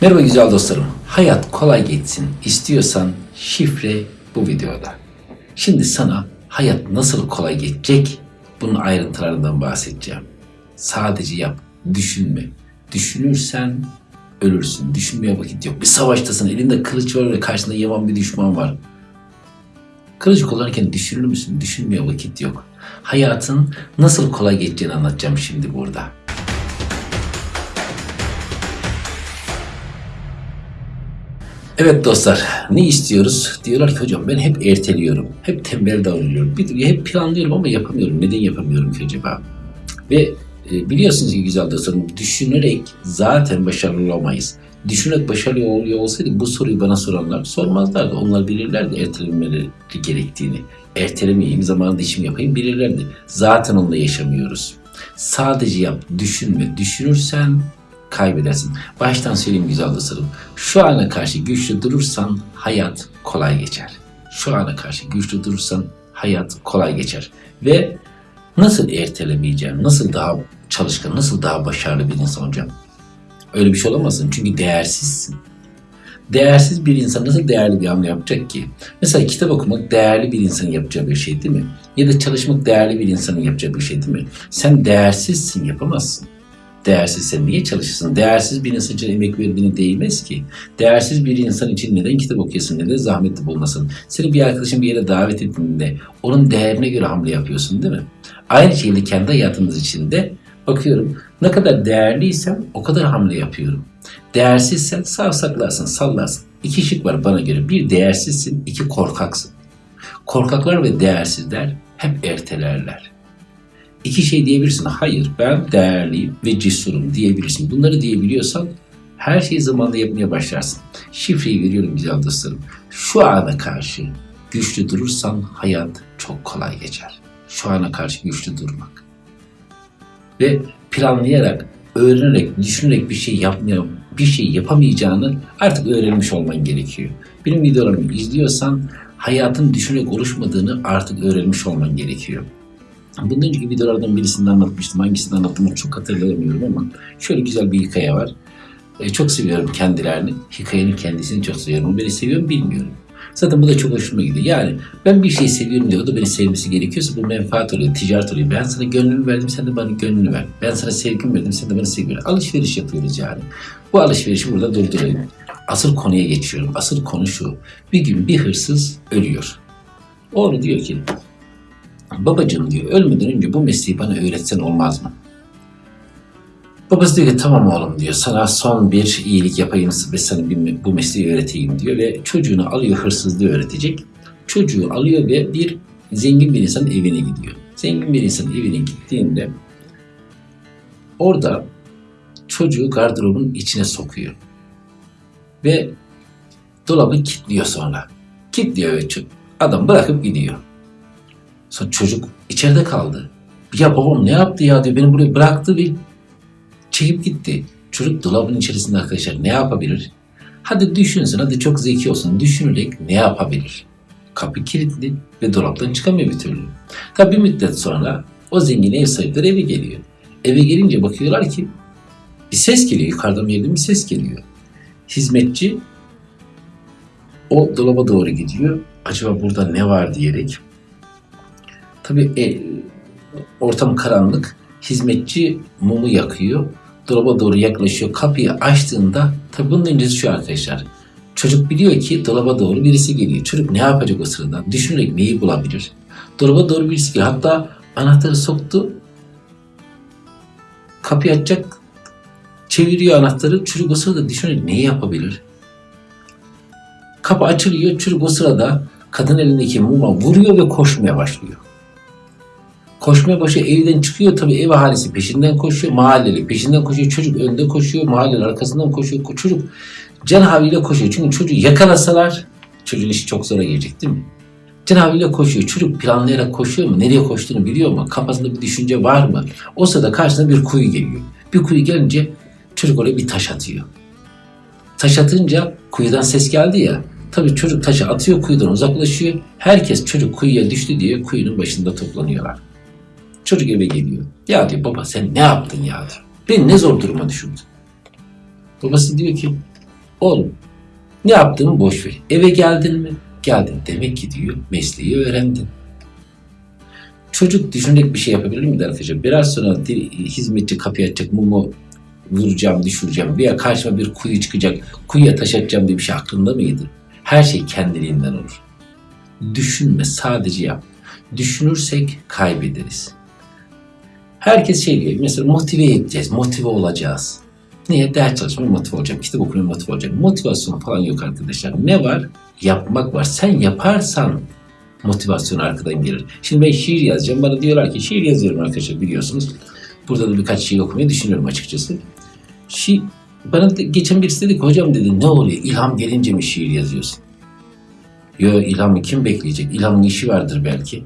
Merhaba güzel dostlarım. Hayat kolay geçsin istiyorsan şifre bu videoda. Şimdi sana hayat nasıl kolay geçecek bunun ayrıntılarından bahsedeceğim. Sadece yap, düşünme. Düşünürsen ölürsün. Düşünmeye vakit yok. Bir savaştasın, elinde kılıç var ve karşında yaman bir düşman var. Kılıç kullanırken düşünür müsün? Düşünmeye vakit yok. Hayatın nasıl kolay geçeceğini anlatacağım şimdi burada. Evet dostlar, ne istiyoruz? Diyorlar ki hocam ben hep erteliyorum, hep tembel davranıyorum, bir, hep planlıyorum ama yapamıyorum. Neden yapamıyorum ki acaba? Ve e, biliyorsunuz ki güzel dostlarım, düşünerek zaten başarılı olamayız. Düşünerek başarılı oluyor olsaydı bu soruyu bana soranlar sormazlardı. Onlar bilirlerdi ertelenmeleri gerektiğini. Ertelemeyeyim, zamanında işimi yapayım bilirlerdi. Zaten onunla yaşamıyoruz. Sadece yap, düşünme. Düşünürsen kaybedersin. Baştan söyleyeyim güzel dostlarım. Şu ana karşı güçlü durursan hayat kolay geçer. Şu ana karşı güçlü durursan hayat kolay geçer. Ve nasıl ertelemeyeceğim, nasıl daha çalışkan, nasıl daha başarılı bir insan olacağım? Öyle bir şey olamazsın çünkü değersizsin. Değersiz bir insan nasıl değerli bir hamle yapacak ki? Mesela kitap okumak değerli bir insanın yapacağı bir şey değil mi? Ya da çalışmak değerli bir insanın yapacağı bir şey değil mi? Sen değersizsin, yapamazsın. Değersiz sen niye çalışırsın? Değersiz bir insan için emek verdiğine değmez ki. Değersiz bir insan için neden kitap okuyorsun? Neden zahmetli bulmasın? Seni bir arkadaşın bir yere davet ettiğinde onun değerine göre hamle yapıyorsun değil mi? Aynı şekilde kendi hayatımız içinde bakıyorum ne kadar değerliysem o kadar hamle yapıyorum. Değersizsen savsaklarsın, sallarsın. İki şık var bana göre. Bir değersizsin, iki korkaksın. Korkaklar ve değersizler hep ertelerler. İki şey diyebilirsin. Hayır ben değerliyim ve cesurum diyebilirsin. Bunları diyebiliyorsan her şeyi zamanında yapmaya başlarsın. Şifreyi veriyorum güzel dostlarım. Şu ana karşı güçlü durursan hayat çok kolay geçer. Şu ana karşı güçlü durmak. Ve planlayarak, öğrenerek, düşünerek bir şey yapmaya, bir şey yapamayacağını artık öğrenmiş olman gerekiyor. Benim videolarımı izliyorsan hayatın düşünerek oluşmadığını artık öğrenmiş olman gerekiyor. Bundan önceki videolardan birisinde anlatmıştım. Hangisini anlattığımı çok hatırlayamıyorum ama şöyle güzel bir hikaye var. E, çok seviyorum kendilerini. Hikayenin kendisini çok seviyorum. O beni seviyor mu bilmiyorum. Zaten bu da çok hoşuma gidiyor. Yani ben bir şey seviyorum diyor. O da beni sevmesi gerekiyorsa bu menfaat oluyor, ticaret oluyor. Ben sana gönlümü verdim, sen de bana gönlünü ver. Ben sana sevgimi verdim, sen de bana sevgimi ver. Alışveriş yapıyoruz yani. Bu alışverişi burada durdurayım. Asıl konuya geçiyorum. Asıl konu şu. Bir gün bir hırsız ölüyor. Oğlu diyor ki, babacığım diyor, ölmeden önce bu mesleği bana öğretsen olmaz mı? Babası diyor ki tamam oğlum diyor sana son bir iyilik yapayım ve sana bir, bu mesleği öğreteyim diyor ve çocuğunu alıyor hırsızlığı öğretecek. Çocuğu alıyor ve bir zengin bir insanın evine gidiyor. Zengin bir insanın evine gittiğinde orada çocuğu gardırobun içine sokuyor. Ve dolabı kilitliyor sonra. Kilitliyor ve adam bırakıp gidiyor. Sonra çocuk içeride kaldı. Ya babam ne yaptı ya diyor beni buraya bıraktı ve çekip gitti. Çocuk dolabın içerisinde arkadaşlar ne yapabilir? Hadi düşünsün, hadi çok zeki olsun. Düşünerek ne yapabilir? Kapı kilitli ve dolaptan çıkamıyor bir türlü. Tabi bir müddet sonra o zengin ev sahipleri eve geliyor. Eve gelince bakıyorlar ki bir ses geliyor. Yukarıdan bir bir ses geliyor. Hizmetçi o dolaba doğru gidiyor. Acaba burada ne var diyerek. Tabi e, ortam karanlık. Hizmetçi mumu yakıyor dolaba doğru yaklaşıyor. Kapıyı açtığında tabi bunun öncesi şu arkadaşlar. Çocuk biliyor ki dolaba doğru birisi geliyor. Çocuk ne yapacak o sırada? Düşünerek neyi bulabilir? Dolaba doğru birisi geliyor. Hatta anahtarı soktu. Kapıyı açacak. Çeviriyor anahtarı. Çocuk o sırada düşünerek neyi yapabilir? Kapı açılıyor. Çocuk o sırada kadın elindeki muma vuruyor ve koşmaya başlıyor. Koşmaya başlıyor. Evden çıkıyor tabii ev ahalisi peşinden koşuyor. Mahalleli peşinden koşuyor. Çocuk önde koşuyor. Mahalleli arkasından koşuyor. Çocuk can havliyle koşuyor. Çünkü çocuğu yakalasalar çocuğun işi çok zora gelecek değil mi? Can havliyle koşuyor. Çocuk planlayarak koşuyor mu? Nereye koştuğunu biliyor mu? Kafasında bir düşünce var mı? O sırada karşısına bir kuyu geliyor. Bir kuyu gelince çocuk oraya bir taş atıyor. Taş atınca kuyudan ses geldi ya. Tabii çocuk taşı atıyor kuyudan uzaklaşıyor. Herkes çocuk kuyuya düştü diye kuyunun başında toplanıyorlar. Çocuk eve geliyor. Ya diyor baba sen ne yaptın ya diyor. Beni ne zor duruma düşürdün. Babası diyor ki Oğlum ne yaptığını boş ver. Eve geldin mi? Geldin. Demek ki diyor mesleği öğrendin. Çocuk düşünerek bir şey yapabilir miydi arkadaşlar? Biraz sonra hizmetçi kapıyı açacak, mumu vuracağım, düşüreceğim veya karşıma bir kuyu çıkacak, kuyuya taş atacağım diye bir şey aklında mıydı? Her şey kendiliğinden olur. Düşünme, sadece yap. Düşünürsek kaybederiz. Herkes şey diyor, mesela motive edeceğiz, motive olacağız. Niye? Ders çalışmaya motive olacağım, kitap okumaya motive olacağım. Motivasyon falan yok arkadaşlar. Ne var? Yapmak var. Sen yaparsan motivasyon arkadan gelir. Şimdi ben şiir yazacağım. Bana diyorlar ki şiir yazıyorum arkadaşlar biliyorsunuz. Burada da birkaç şiir okumayı düşünüyorum açıkçası. Şi bana geçen birisi dedi ki hocam dedi ne oluyor? İlham gelince mi şiir yazıyorsun? Yo ilhamı kim bekleyecek? İlhamın işi vardır belki.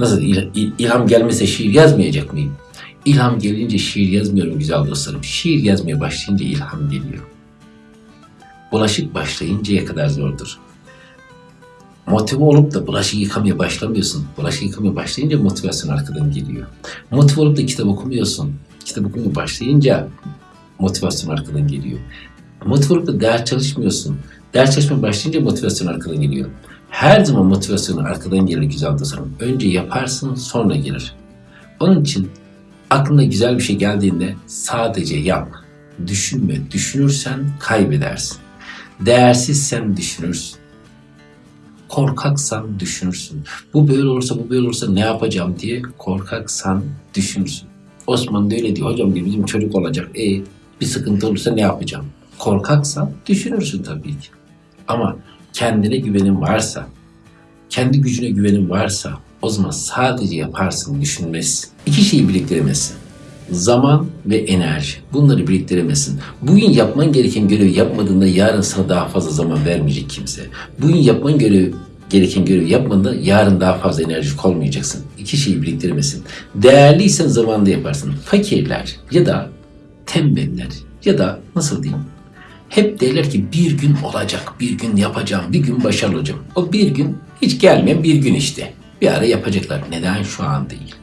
Nasıl il- il- ilham gelmese şiir yazmayacak mıyım? İlham gelince şiir yazmıyorum güzel dostlarım. Şiir yazmaya başlayınca ilham geliyor. Bulaşık başlayıncaya kadar zordur. Motive olup da bulaşık yıkamaya başlamıyorsun. Bulaşık yıkamaya başlayınca motivasyon arkadan geliyor. Motive olup da kitap okumuyorsun. Kitap okumaya başlayınca motivasyon arkadan geliyor. Motive olup da ders çalışmıyorsun. Ders çalışmaya başlayınca motivasyon arkadan geliyor. Her zaman motivasyonu arkadan gelir güzel dostlarım. Önce yaparsın sonra gelir. Onun için aklına güzel bir şey geldiğinde sadece yap. Düşünme. Düşünürsen kaybedersin. Değersizsen düşünürsün. Korkaksan düşünürsün. Bu böyle olursa bu böyle olursa ne yapacağım diye korkaksan düşünürsün. Osman da öyle diyor. Hocam diyor bizim çocuk olacak. E bir sıkıntı olursa ne yapacağım? Korkaksan düşünürsün tabii ki. Ama kendine güvenin varsa, kendi gücüne güvenin varsa o zaman sadece yaparsın, düşünmezsin. İki şeyi biriktiremezsin. Zaman ve enerji. Bunları biriktiremezsin. Bugün yapman gereken görevi yapmadığında yarın sana daha fazla zaman vermeyecek kimse. Bugün yapman görevi, gereken görevi yapmadığında yarın daha fazla enerjik olmayacaksın. İki şeyi biriktiremezsin. Değerliysen zamanında yaparsın. Fakirler ya da tembeller ya da nasıl diyeyim hep derler ki bir gün olacak, bir gün yapacağım, bir gün başarılı olacağım. O bir gün hiç gelmeyen bir gün işte. Bir ara yapacaklar. Neden şu an değil?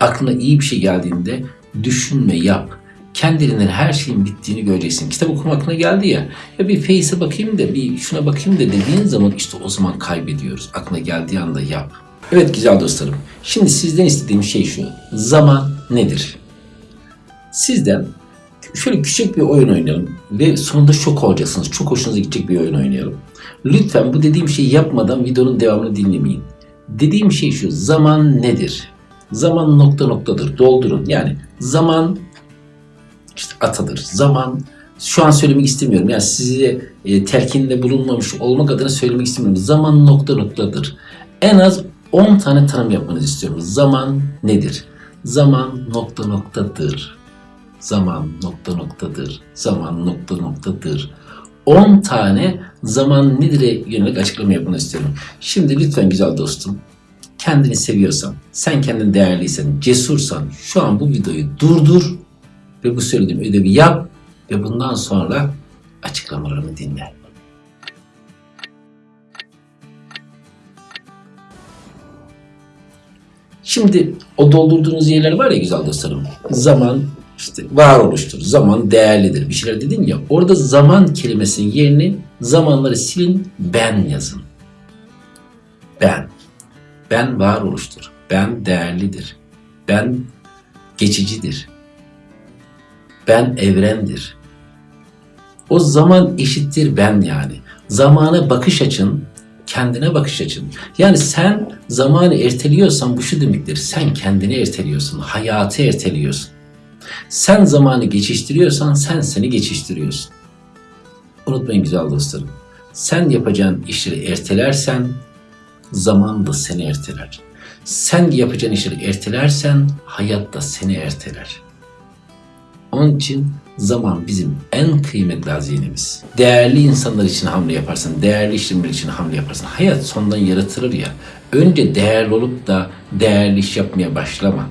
Aklına iyi bir şey geldiğinde düşünme, yap. Kendiliğinden her şeyin bittiğini göreceksin. Kitap okuma aklına geldi ya. Ya bir Face'e bakayım da, bir şuna bakayım da dediğin zaman işte o zaman kaybediyoruz. Aklına geldiği anda yap. Evet güzel dostlarım. Şimdi sizden istediğim şey şu. Zaman nedir? Sizden şöyle küçük bir oyun oynayalım ve sonunda şok olacaksınız. Çok hoşunuza gidecek bir oyun oynayalım. Lütfen bu dediğim şeyi yapmadan videonun devamını dinlemeyin. Dediğim şey şu. Zaman nedir? Zaman nokta noktadır. Doldurun. Yani zaman işte atadır. Zaman şu an söylemek istemiyorum. Yani size e, telkinde bulunmamış olmak adına söylemek istemiyorum. Zaman nokta noktadır. En az 10 tane tanım yapmanızı istiyorum. Zaman nedir? Zaman nokta noktadır. Zaman nokta noktadır. Zaman nokta noktadır. 10 tane zaman nedir'e yönelik açıklama yapmanı istiyorum. Şimdi lütfen güzel dostum kendini seviyorsan, sen kendin değerliysen, cesursan şu an bu videoyu durdur ve bu söylediğim ödevi yap ve bundan sonra açıklamalarımı dinle. Şimdi o doldurduğunuz yerler var ya güzel dostlarım. Zaman işte varoluştur. Zaman değerlidir. Bir şeyler dedin ya. Orada zaman kelimesinin yerini zamanları silin ben yazın. Ben. Ben varoluştur. Ben değerlidir. Ben geçicidir. Ben evrendir. O zaman eşittir ben yani. Zamana bakış açın, kendine bakış açın. Yani sen zamanı erteliyorsan bu şu demektir. Sen kendini erteliyorsun, hayatı erteliyorsun. Sen zamanı geçiştiriyorsan sen seni geçiştiriyorsun. Unutmayın güzel dostlarım. Sen yapacağın işleri ertelersen zaman da seni erteler. Sen yapacağın işleri ertelersen hayat da seni erteler. Onun için zaman bizim en kıymetli hazinemiz. Değerli insanlar için hamle yaparsın, değerli işlemler için hamle yaparsın. Hayat sondan yaratılır ya. Önce değerli olup da değerli iş yapmaya başlama.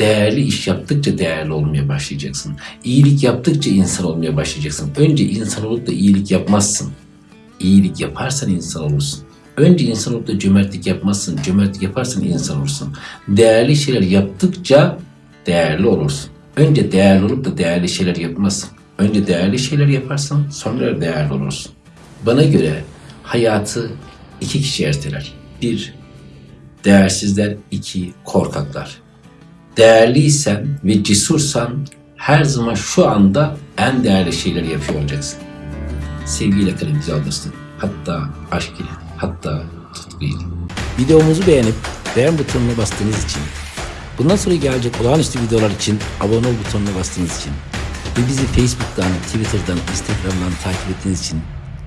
Değerli iş yaptıkça değerli olmaya başlayacaksın. İyilik yaptıkça insan olmaya başlayacaksın. Önce insan olup da iyilik yapmazsın. İyilik yaparsan insan olursun. Önce insan olup da cömertlik yapmazsın. Cömertlik yaparsan insan olursun. Değerli şeyler yaptıkça değerli olursun. Önce değerli olup da değerli şeyler yapmazsın. Önce değerli şeyler yaparsan sonra değerli olursun. Bana göre hayatı iki kişi erteler. Bir, değersizler. iki korkaklar. Değerliysen ve cesursan her zaman şu anda en değerli şeyleri yapıyor olacaksın. Sevgiyle kalın güzel dostum. Hatta aşk ile, hatta tutku ile. Videomuzu beğenip beğen butonuna bastığınız için, bundan sonra gelecek olağanüstü videolar için abone ol butonuna bastığınız için ve bizi Facebook'tan, Twitter'dan, Instagram'dan takip ettiğiniz için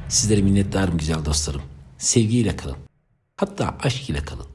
sizlere minnettarım güzel dostlarım. Sevgiyle kalın. Hatta aşk ile kalın.